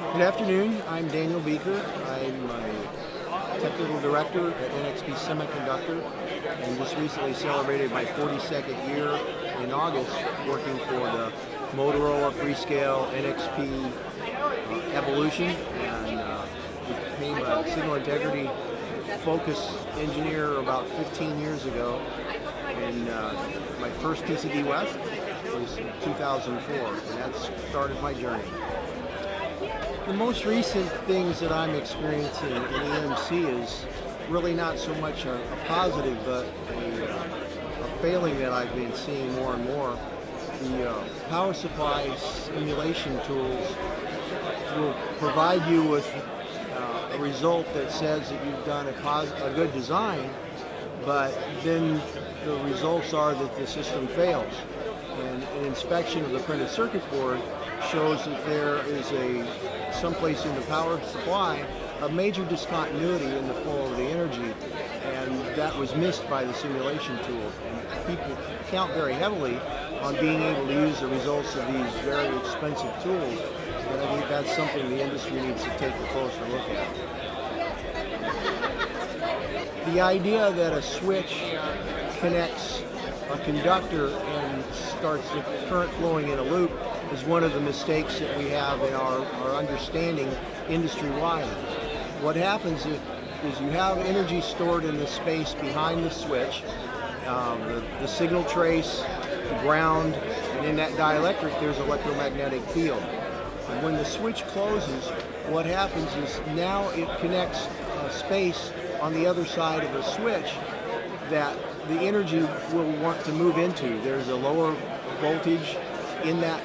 Good afternoon. I'm Daniel Beeker. I'm a technical director at NXP Semiconductor and just recently celebrated my 42nd year in August working for the Motorola Freescale NXP uh, Evolution and uh, became a signal integrity focus engineer about 15 years ago and uh, my first PCB West was in 2004 and that started my journey. The most recent things that I'm experiencing in EMC is really not so much a, a positive, but a, a, failing that I've been seeing more and more. The uh, power supply simulation tools will provide you with uh, a result that says that you've done a, a good design, but then the results are that the system fails. And an inspection of the printed circuit board shows that there is a someplace in the power supply a major discontinuity in the flow of the energy and that was missed by the simulation tool and people count very heavily on being able to use the results of these very expensive tools and I think that's something the industry needs to take a closer look at. The idea that a switch connects a conductor and starts the current flowing in a loop is one of the mistakes that we have in our, our understanding industry-wide. What happens is, is, you have energy stored in the space behind the switch, um, the, the signal trace, the ground, and in that dielectric there's electromagnetic field. And when the switch closes, what happens is now it connects a space on the other side of the switch that the energy will want to move into. There's a lower voltage in that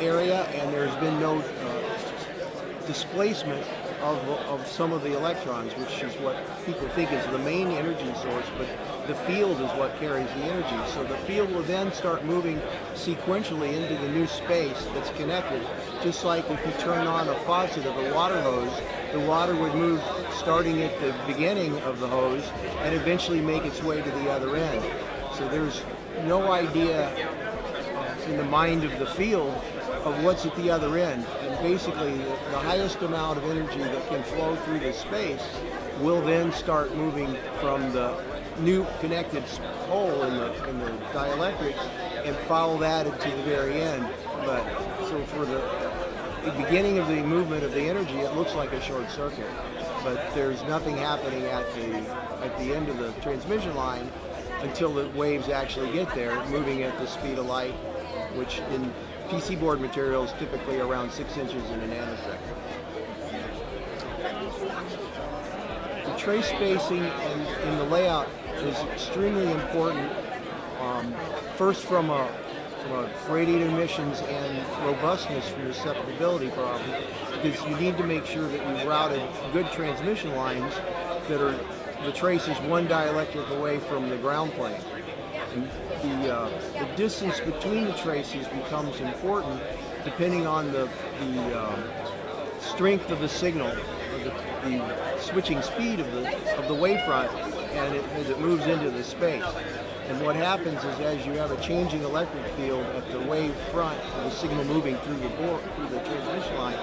area and there's been no uh, displacement of, of some of the electrons, which is what people think is the main energy source, but the field is what carries the energy. So the field will then start moving sequentially into the new space that's connected, just like if you turn on a faucet of a water hose, the water would move starting at the beginning of the hose and eventually make its way to the other end. So there's no idea in the mind of the field of what's at the other end. And basically, the highest amount of energy that can flow through the space will then start moving from the new connected hole in the, in the dielectric and follow that to the very end. But so for the, the beginning of the movement of the energy, it looks like a short circuit. But there's nothing happening at the at the end of the transmission line until the waves actually get there, moving at the speed of light, which in PC board material is typically around 6 inches in a nanosecond. The trace spacing in, in the layout is extremely important, um, first from a, from a radiated emissions and robustness from susceptibility problem, because you need to make sure that you've routed good transmission lines that are the trace is one dielectric away from the ground plane. And the, uh, the distance between the traces becomes important depending on the, the um, strength of the signal, the, the, switching speed of the, of the wavefront and it, as it moves into the space. And what happens is as you have a changing electric field at the wave front of the signal moving through the board, through the transmission line,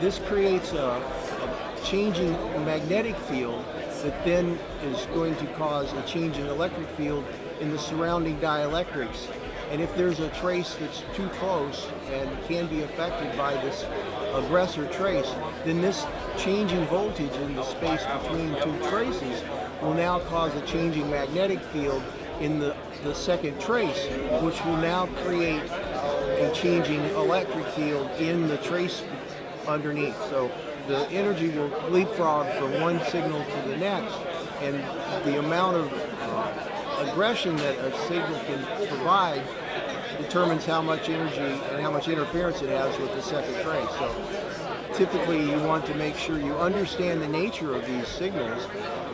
this creates a, a changing magnetic field that then is going to cause a change in electric field in the surrounding dielectrics. And if there's a trace that's too close and can be affected by this aggressor trace, then this changing voltage in the space between two traces will now cause a changing magnetic field in the, the second trace, which will now create a changing electric field in the trace underneath. So the energy will leapfrog from one signal to the next, and the amount of aggression that a signal can provide determines how much energy and how much interference it has with the second trace. So typically you want to make sure you understand the nature of these signals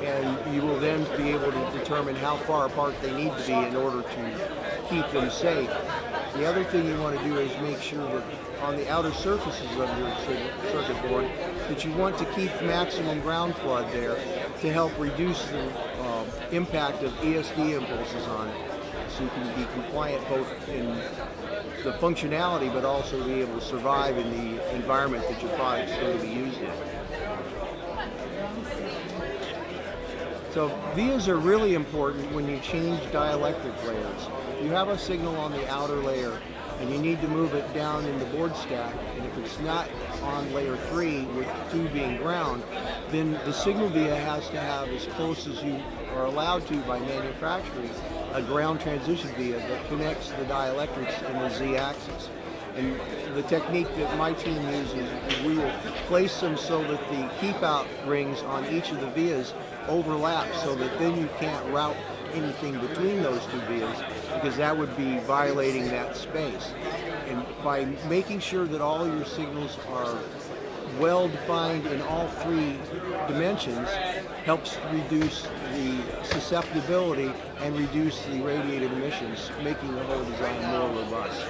and you will then be able to determine how far apart they need to be in order to keep them safe. The other thing you want to do is make sure that on the outer surfaces of your circuit board that you want to keep maximum ground flood there to help reduce the uh, impact of ESD impulses on it so you can be compliant both in the functionality, but also be able to survive in the environment that your product's going to be used in. So vias are really important when you change dielectric layers. You have a signal on the outer layer and you need to move it down in the board stack, and if it's not on layer three with two being ground, then the signal via has to have as close as you are allowed to by manufacturing a ground transition via that connects the dielectrics in the z-axis. And the technique that my team uses is we will place them so that the keep out rings on each of the vias overlap so that then you can't route anything between those two vias because that would be violating that space. And by making sure that all your signals are well defined in all three dimensions helps reduce the susceptibility and reduce the radiated emissions, making the whole design more robust.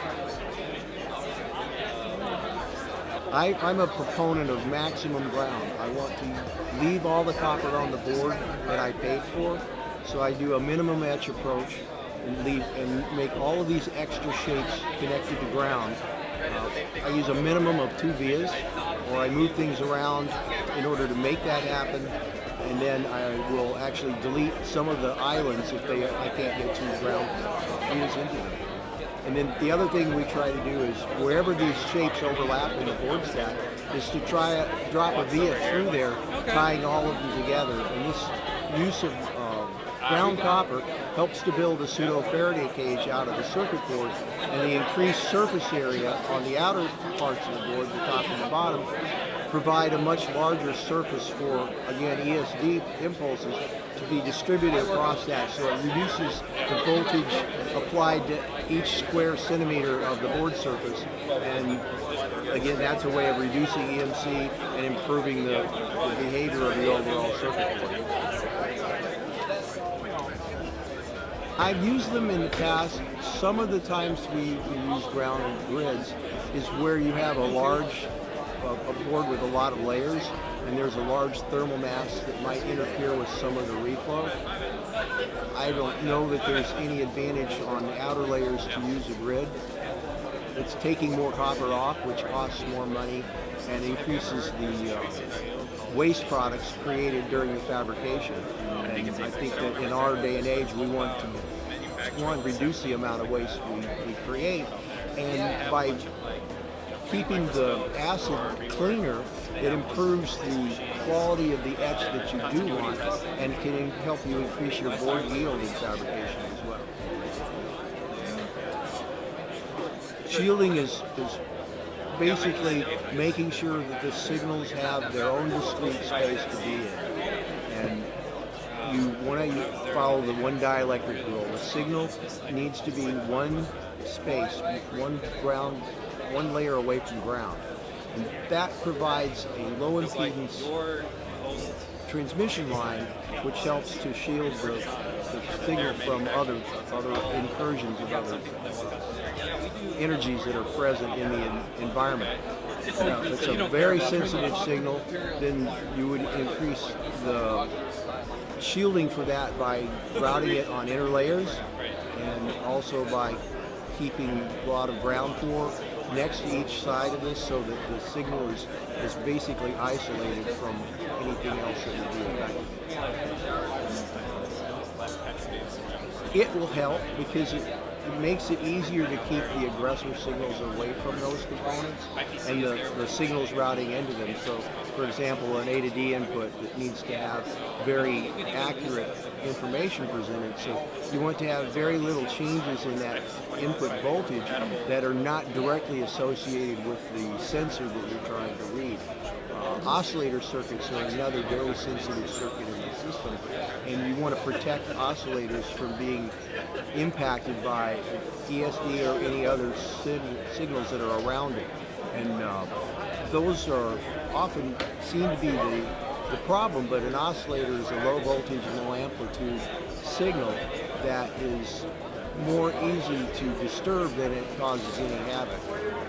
I, am a proponent of maximum ground. I want to leave all the copper on the board that I paid for, so I do a minimum etch approach and leave and make all of these extra shapes connected to ground. Uh, I use a minimum of two vias, or I move things around in order to make that happen, and then I will actually delete some of the islands if they I can't get two ground vias into them. And then the other thing we try to do is wherever these shapes overlap in the board stack is to try to drop a via through there, tying all of them together. And this use of ground copper helps to build a pseudo Faraday cage out of the circuit board and the increased surface area on the outer parts of the board, the top and the bottom, provide a much larger surface for, again, ESD impulses to be distributed across that. So it reduces the voltage applied to each square centimeter of the board surface. And again, that's a way of reducing EMC and improving the, the behavior of the overall circuit board. I've used them in the past. Some of the times we, use ground grids is where you have a large a, board with a lot of layers and there's a large thermal mass that might interfere with some of the reflow. I don't know that there's any advantage on the outer layers to use a grid. It's taking more copper off, which costs more money and increases the uh, waste products created during the fabrication. And I think that in our day and age, we want to, one, reduce the amount of waste we, we create, and by keeping the acid cleaner, it improves the quality of the etch that you do want and can help you increase your board yield in fabrication as well. Shielding is, is basically making sure that the signals have their own discrete space to be in. And you want to follow the one dielectric rule. The signal needs to be one space, one ground one layer away from ground. And that provides a low impedance transmission line which helps to shield the, the signal from other other incursions of other energies that are present in the environment. Now, if it's a very sensitive signal, then you would increase the shielding for that by routing it on inner layers and also by keeping a lot of ground core next to each side of this so that the signal is, is basically isolated from anything else that would be affected. It will help because it, it makes it easier to keep the aggressor signals away from those components and the, the signals routing into them. So, for example, an A to D input that needs to have very accurate information presented. So you want to have very little changes in that input voltage that are not directly associated with the sensor that you're trying to read. Oscillator circuits are another very sensitive circuit in the system, and you want to protect oscillators from being impacted by ESD or any other signals that are around it. And uh, those are often seem to be the the problem, but an oscillator is a low voltage, low amplitude signal that is more easy to disturb than it causes any havoc.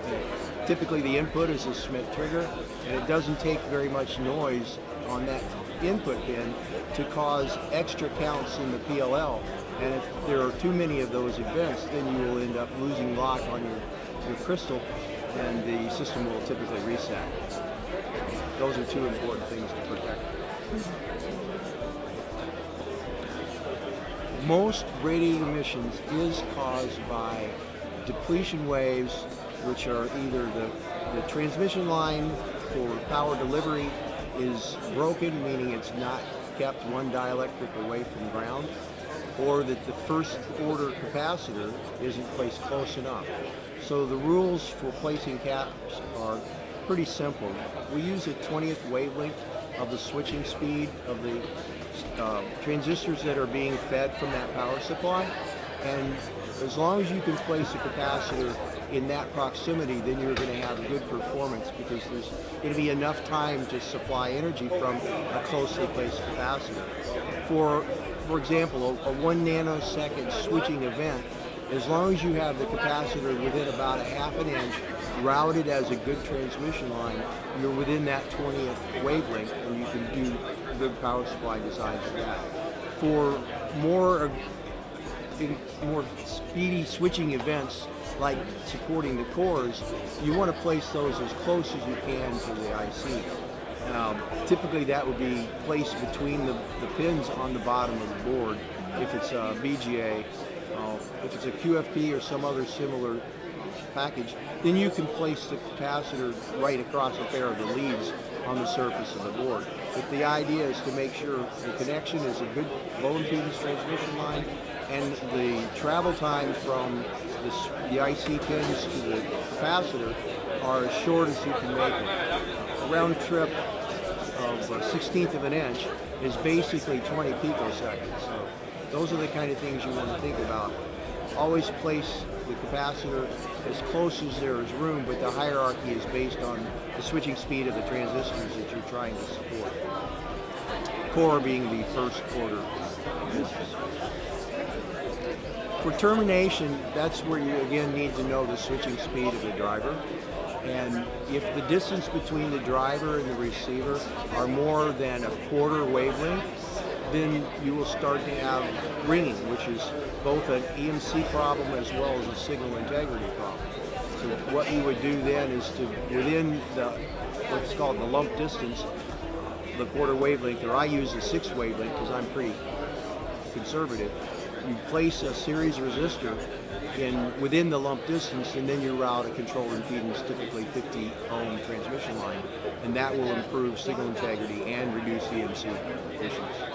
And typically the input is a Schmitt trigger, and it doesn't take very much noise on that input pin to cause extra counts in the PLL. And if there are too many of those events, then you will end up losing lock on your your crystal, and the system will typically reset. Those are two important things to protect. Most radiated emissions is caused by depletion waves, which are either the, the transmission line for power delivery is broken, meaning it's not kept one dielectric away from ground, or that the first order capacitor isn't placed close enough. So the rules for placing caps are pretty simple. We use a 20th wavelength of the switching speed of the uh, transistors that are being fed from that power supply. And as long as you can place a capacitor in that proximity, then you're going to have good performance because there's going to be enough time to supply energy from a closely placed capacitor. For, for example, a, a one nanosecond switching event, as long as you have the capacitor within about a half an inch routed as a good transmission line, you're within that 20th wavelength and you can do good power supply designs for that. For more, more speedy switching events like supporting the cores, you want to place those as close as you can to the IC. Um, typically that would be placed between the, the pins on the bottom of the board if it's a BGA. Uh, if it's a QFP or some other similar package, then you can place the capacitor right across a pair of the leads on the surface of the board. But the idea is to make sure the connection is a good low impedance transmission line and the travel time from the, the IC pins to the capacitor are as short as you can make it. A round trip of uh, a 16th of an inch is basically 20 picoseconds. So those are the kind of things you want to think about. Always place the capacitor as close as there is room, but the hierarchy is based on the switching speed of the transistors that you're trying to support. Core being the first order. For termination, that's where you again need to know the switching speed of the driver. And if the distance between the driver and the receiver are more than a quarter wavelength, then you will start to have ringing, which is both an EMC problem as well as a signal integrity problem. So what you would do then is to, within the, what's called the lump distance, the quarter wavelength, or I use the sixth wavelength because I'm pretty conservative, you place a series resistor in within the lump distance and then you route a control impedance, typically 50 ohm transmission line, and that will improve signal integrity and reduce EMC emissions.